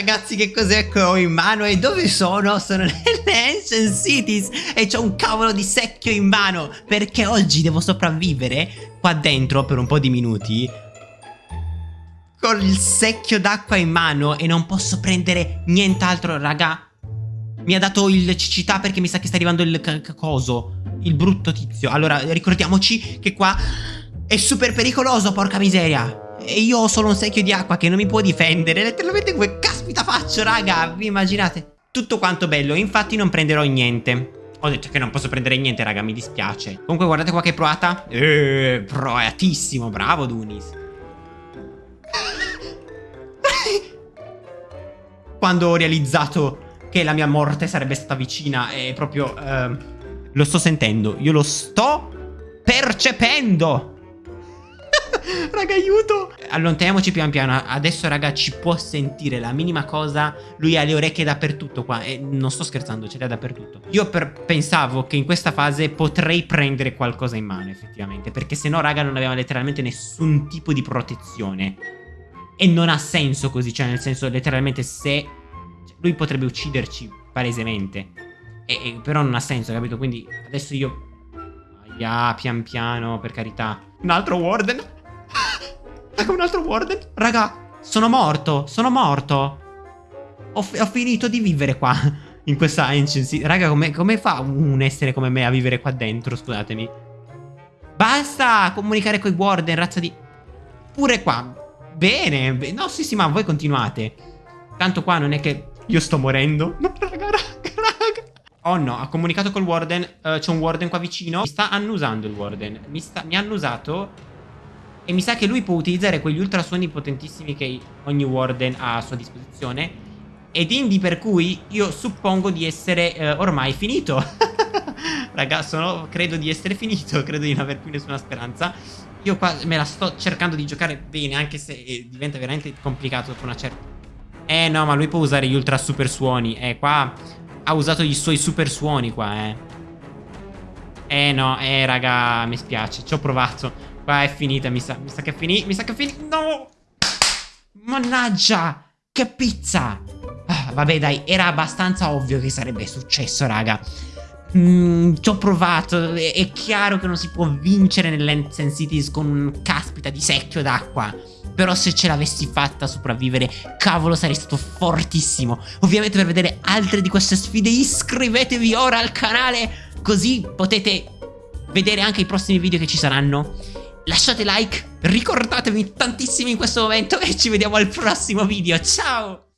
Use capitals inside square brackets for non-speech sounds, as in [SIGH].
Ragazzi che cos'è che ho in mano e dove sono? Sono [LAUGHS] nelle Ancient Cities e c'ho un cavolo di secchio in mano Perché oggi devo sopravvivere qua dentro per un po' di minuti Con il secchio d'acqua in mano e non posso prendere nient'altro raga. Mi ha dato il cecità perché mi sa che sta arrivando il coso Il brutto tizio. Allora ricordiamoci che qua è super pericoloso porca miseria e io ho solo un secchio di acqua che non mi può difendere. Letteralmente come caspita faccio raga? Vi immaginate? Tutto quanto bello Infatti non prenderò niente. Ho detto che non posso prendere niente raga Mi dispiace. Comunque guardate qua che proata. Eeeh Proatissimo Bravo Dunis. Quando ho realizzato che la mia morte sarebbe stata vicina E proprio uh, Lo sto sentendo. Io lo sto percependo raga, aiuto. Allontaniamoci pian piano. Adesso, raga, ci può sentire la minima cosa. Lui ha le orecchie dappertutto qua. E non sto scherzando, ce le ha dappertutto. Io pensavo che in questa fase potrei prendere qualcosa in mano, effettivamente. Perché se no, raga, non aveva letteralmente nessun tipo di protezione. E non ha senso così. Cioè, nel senso, letteralmente, se... Lui potrebbe ucciderci palesemente. E, e, però non ha senso, capito? Quindi adesso io... Ah, pian piano, per carità. Un altro Warden. Raga, [LAUGHS] un altro warden. Raga, sono morto. Sono morto. Ho, ho finito di vivere qua. [LAUGHS] In questa ancient Raga, come, come fa un essere come me a vivere qua dentro? Scusatemi. Basta comunicare con i warden, razza di... Pure qua. Bene. No, sì, sì, ma voi continuate. Tanto qua non è che io sto morendo. No, [LAUGHS] raga, raga, raga. Oh no, ha comunicato col warden. Uh, C'è un warden qua vicino. Mi sta annusando il warden. Mi, sta, mi ha annusato e mi sa che lui può utilizzare quegli ultrasuoni potentissimi che ogni Warden ha a sua disposizione. Ed indi per cui io suppongo di essere eh, ormai finito. [LAUGHS] Raga, sono, credo di essere finito, [LAUGHS] credo di non aver più nessuna speranza. Io qua me la sto cercando di giocare bene, anche se eh, diventa veramente complicato dopo una certa... Eh no, ma lui può usare gli ultra super suoni. Eh, qua ha usato i suoi super suoni qua, eh. Eh no, eh raga, mi spiace, ci ho provato. Qua è finita, mi sa. Mi sa che è finita. Mi sa che è finita. No! Mannaggia! Che pizza! Ah, vabbè, dai, era abbastanza ovvio che sarebbe successo, raga. Mm, ci ho provato. È, è, chiaro che non si può vincere nell'Ancient Cities con un caspita di secchio d'acqua. Però se ce l'avessi fatta sopravvivere, cavolo, sarei stato fortissimo. Ovviamente per vedere altre di queste sfide iscrivetevi ora al canale, così potete vedere anche i prossimi video che ci saranno lasciate like, ricordatevi tantissimo in questo momento e ci vediamo al prossimo video, ciao!